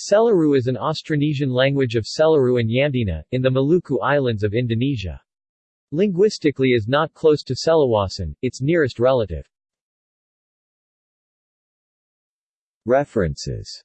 Selaru is an Austronesian language of Selaru and Yamdena in the Maluku Islands of Indonesia. Linguistically is not close to Seluwasan, its nearest relative. References